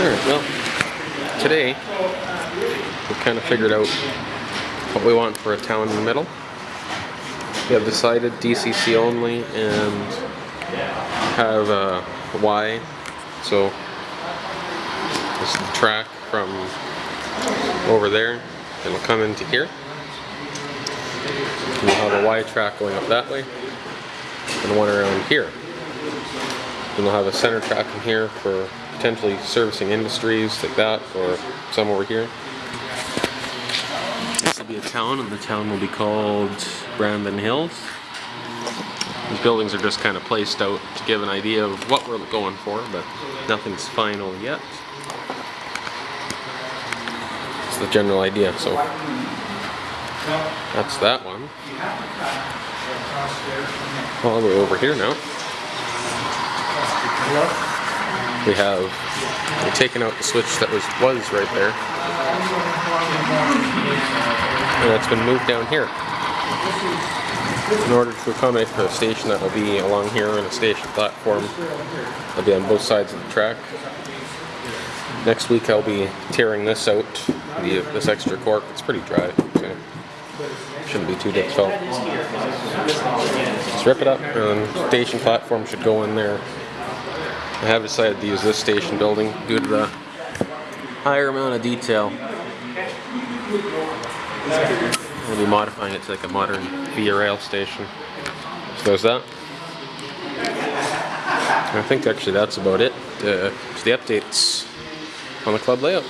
Alright, well, today we kind of figured out what we want for a town in the middle. We have decided DCC only and have a Y, so this track from over there, it'll come into here. We'll have a Y track going up that way and one around here. Then we'll have a center track in here for potentially servicing industries like that or some over here. This will be a town and the town will be called Brandon Hills. These buildings are just kind of placed out to give an idea of what we're going for, but nothing's final yet. It's the general idea, so that's that one. All the way over here now. We have we've taken out the switch that was was right there. And it's been moved down here. In order to accommodate the station that will be along here and a station platform that'll be on both sides of the track. Next week I'll be tearing this out, the, this extra cork. It's pretty dry, so shouldn't be too difficult. Just rip it up and station platform should go in there. I have decided to use this station building due to the higher amount of detail. I'll be modifying it to like a modern via rail station. So there's that. I think actually that's about it. Uh, the updates on the club layout.